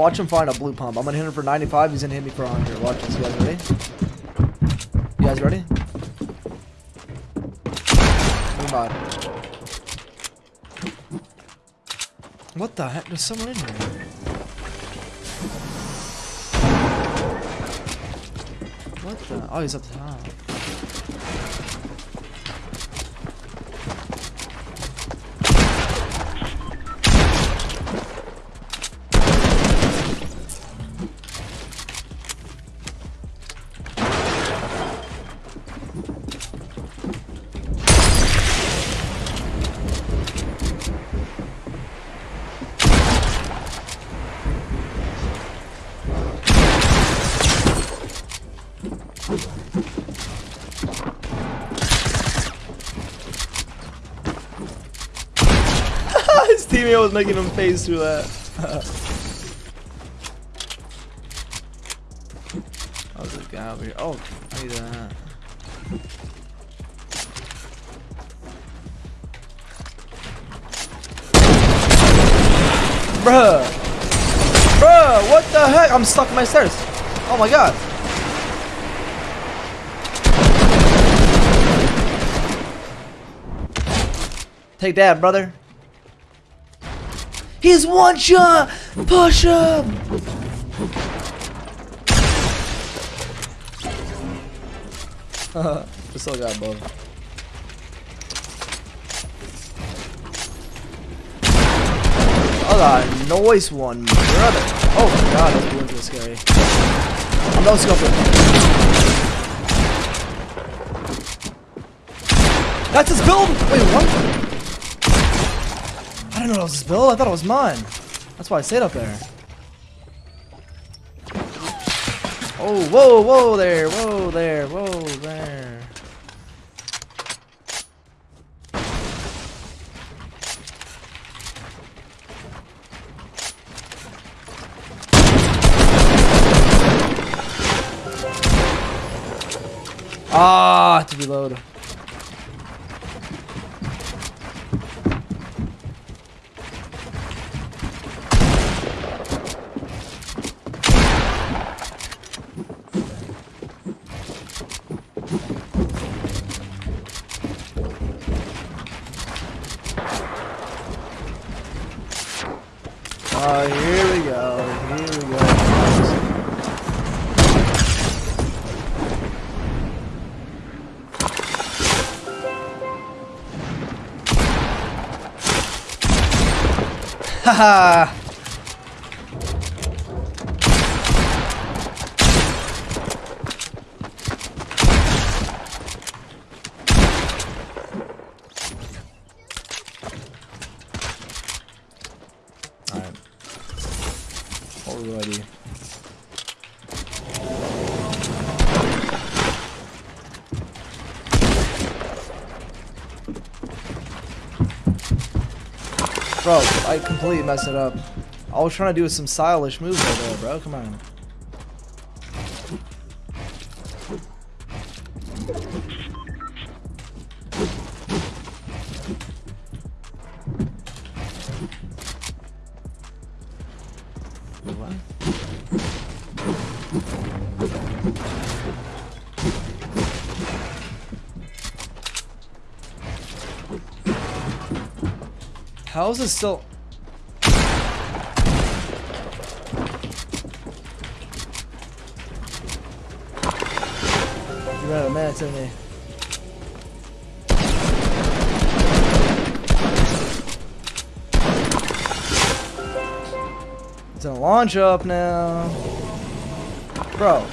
Watch him find a blue pump. I'm gonna hit him for 95. He's gonna hit me for 100. Watch this. You guys ready? You guys ready? Come on. What the heck? There's someone in here. What the? Oh, he's up top. His teammate was making him phase through that. there's a guy over here. Oh, I need that. Bruh! Bruh, what the heck? I'm stuck in my stairs. Oh my god. Take that, brother. He's one shot! Push him! we still got both. Oh, the noise one, brother. Oh my god, that's doing too scary. I'm no scoping. That's his build! Wait, what? I didn't know that was his. I thought it was mine. That's why I stayed up there. Oh, whoa, whoa there, whoa there, whoa there. Ah, to reload. Oh, here we go. Here we go. Haha. Alright. Do? Bro, I completely messed it up. I was trying to do some stylish moves right there, bro. Come on. How is this still? You ran a minute to me. It's gonna launch up now. Bro.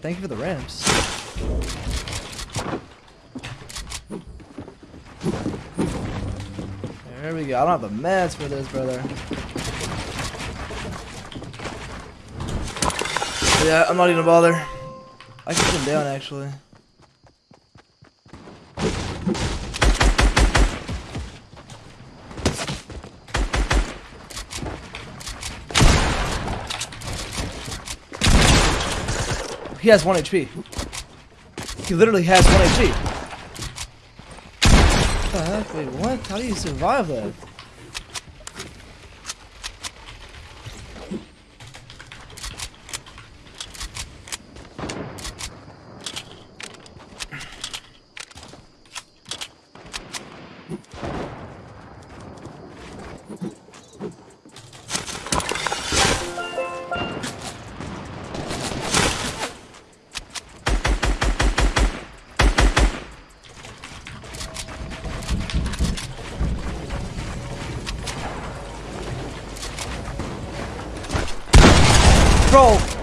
Thank you for the ramps. There we go. I don't have the meds for this, brother. Yeah, I'm not even gonna bother. I can put him down, actually. He has 1 HP. He literally has 1 HP. What the heck? Wait, what? How do you survive that? Bro!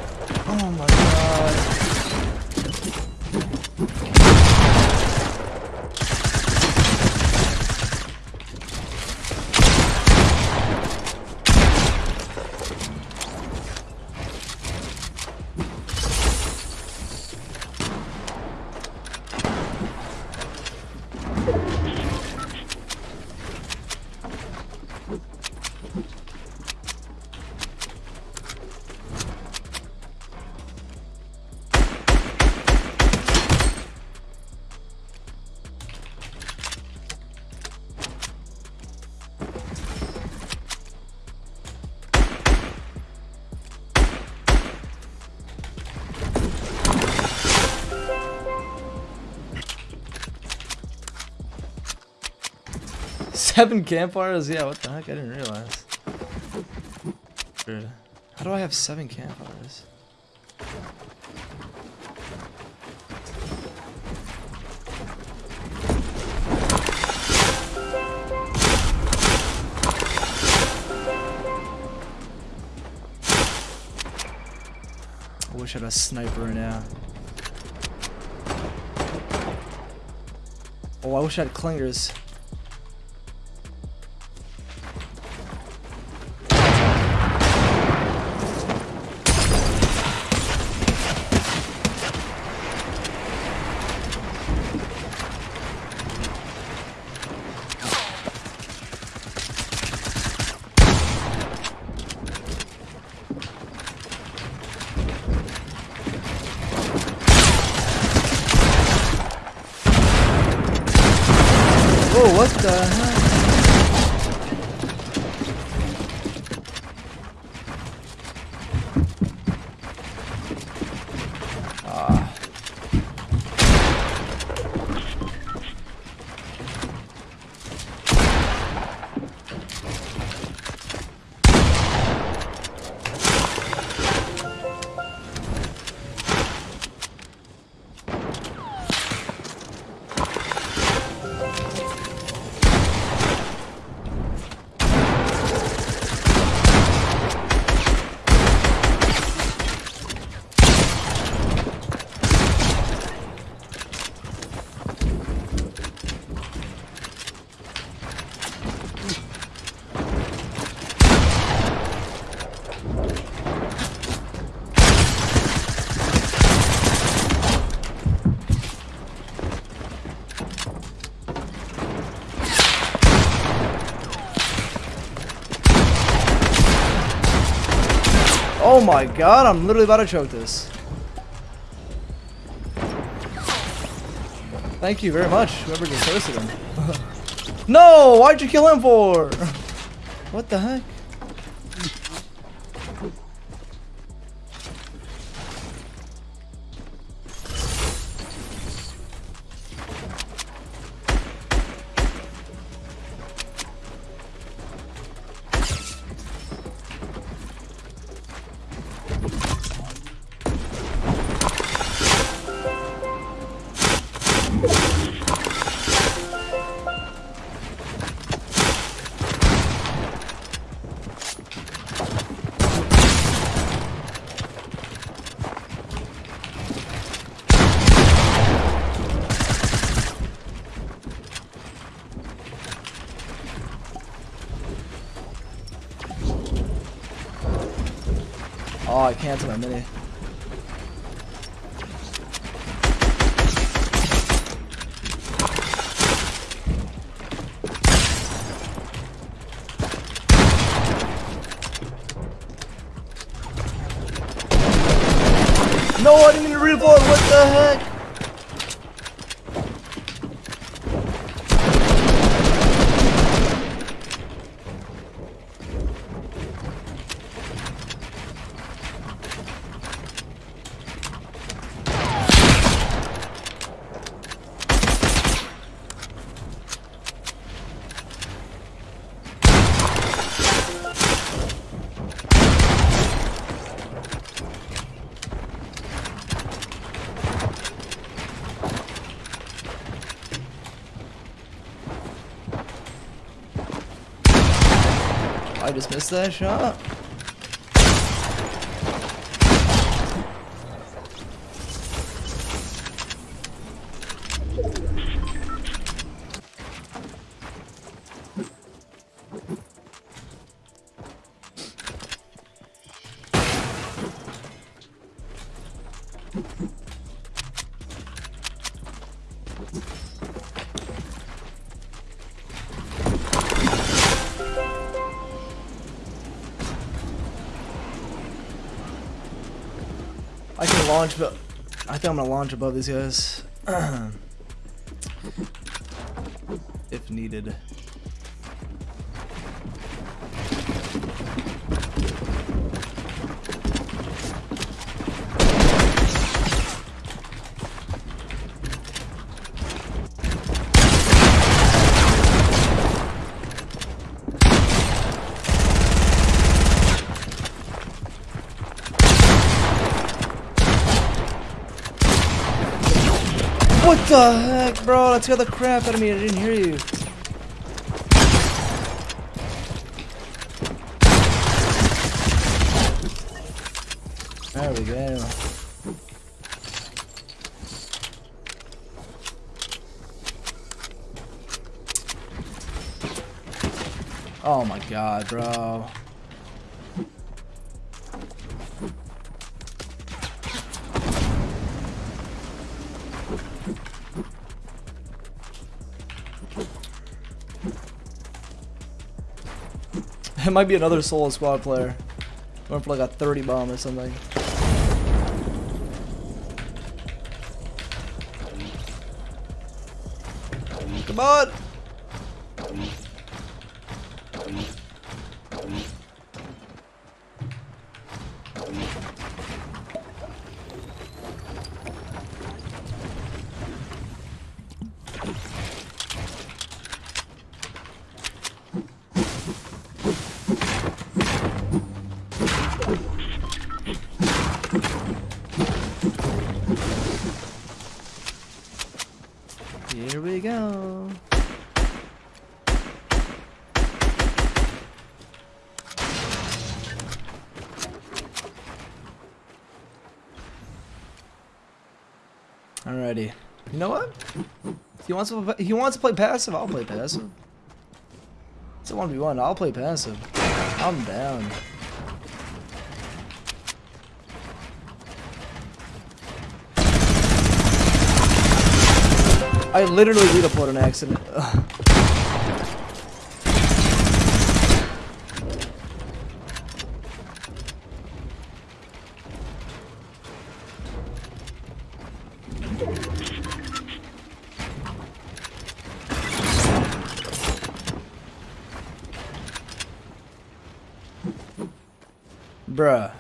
Seven campfires? Yeah, what the heck? I didn't realize. Weird. How do I have seven campfires? I wish I had a sniper now. Oh, I wish I had clingers. Oh, what the heck? My god, I'm literally about to choke this. Thank you very much, whoever just posted him. no! Why'd you kill him for? what the heck? I canceled my mini. No, I didn't reload. What the heck? I just launch, but I think I'm gonna launch above these guys. if needed. The heck, bro? That scared the crap out of me. I didn't hear you. There we go. Oh my god, bro. It might be another solo squad player. Going for like a 30 bomb or something. Come on! Alrighty. You know what? He wants to. He wants to play passive. I'll play passive. It's a one v one. I'll play passive. I'm down. I literally redeployed an accident. Ugh. Bruh.